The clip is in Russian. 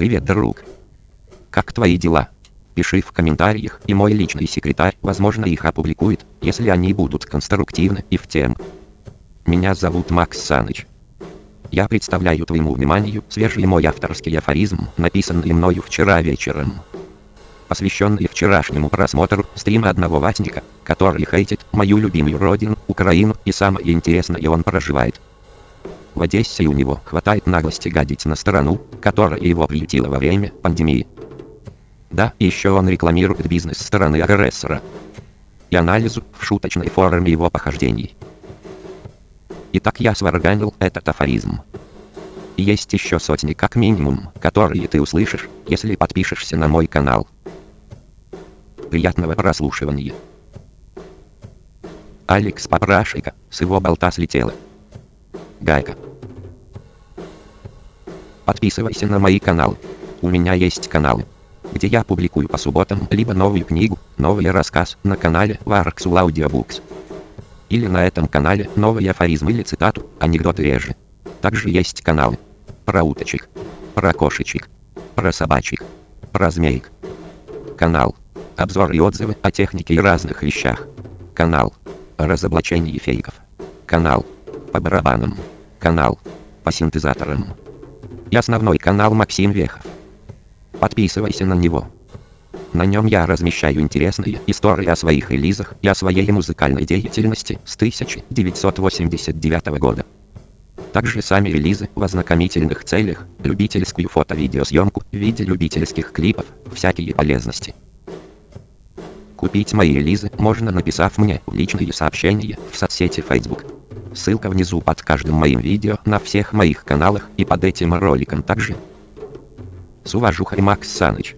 Привет, друг. Как твои дела? Пиши в комментариях, и мой личный секретарь, возможно, их опубликует, если они будут конструктивны и в тем. Меня зовут Макс Саныч. Я представляю твоему вниманию свежий мой авторский афоризм, написанный мною вчера вечером. Посвященный вчерашнему просмотру стрима одного ватника, который хейтит мою любимую родину, Украину, и самое интересное он проживает в Одессе у него хватает наглости гадить на страну, которая его приютила во время пандемии. Да, еще он рекламирует бизнес стороны агрессора. И анализу в шуточной форме его похождений. Итак, я сварганил этот афоризм. И есть еще сотни как минимум, которые ты услышишь, если подпишешься на мой канал. Приятного прослушивания. Алекс Попрашика, с его болта слетела. Гайка. Подписывайся на мои каналы. У меня есть каналы, где я публикую по субботам либо новую книгу, новый рассказ на канале Warxul Audiobooks. Или на этом канале новый афоризм или цитату, анекдоты реже. Также есть каналы про уточек, про кошечек, про собачек, про змеек. Канал обзор и отзывы о технике и разных вещах. Канал разоблачение фейков. Канал по барабанам. Канал по синтезаторам. И основной канал Максим Вехов. Подписывайся на него. На нем я размещаю интересные истории о своих релизах и о своей музыкальной деятельности с 1989 года. Также сами релизы в ознакомительных целях, любительскую фото-видеосъемку в виде любительских клипов, всякие полезности. Купить мои релизы можно написав мне личные сообщения в соцсети Facebook. Ссылка внизу под каждым моим видео на всех моих каналах и под этим роликом также. С уважухой Макс Саныч.